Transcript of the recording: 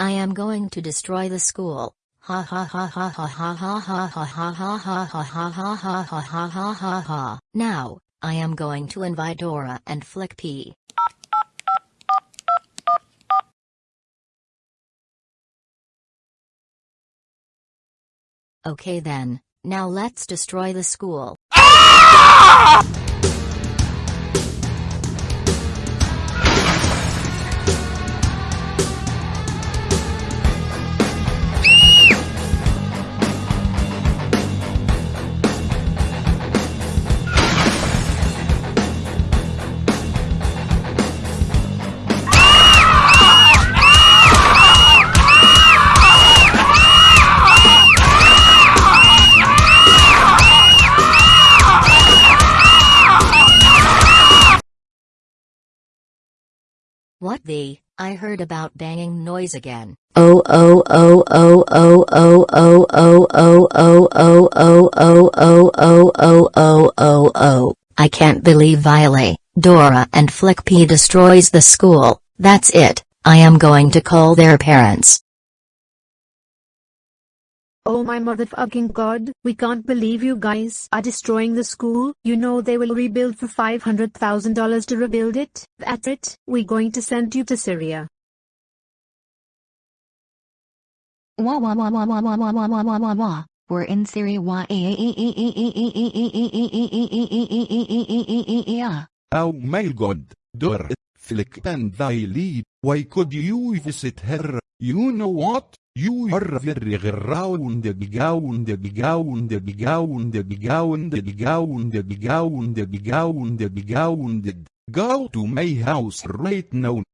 I am going to destroy the school. Ha ha ha ha ha ha ha ha ha ha ha ha ha ha ha ha ha ha ha ha. Now, I am going to invite Dora and Flick P. Okay then, now let's destroy the school. What the? I heard about banging noise again. Oh oh oh oh oh oh oh oh oh oh oh oh oh oh oh oh oh oh oh. I can't believe Violet, Dora and Flick P destroys the school. That's it. I am going to call their parents. Oh my motherfucking god, we can't believe you guys are destroying the school. You know they will rebuild for $500,000 to rebuild it. That's it, we're going to send you to Syria. Wah wah wah wah wah wah wah wah wah wah wah wah. We're in Syria. Wah Oh my god, Dora, Flick and Violet, why could you visit her? You know what? You are very grounded, grounded, grounded, grounded, grounded, grounded, grounded, grounded, grounded. Go to my house right now.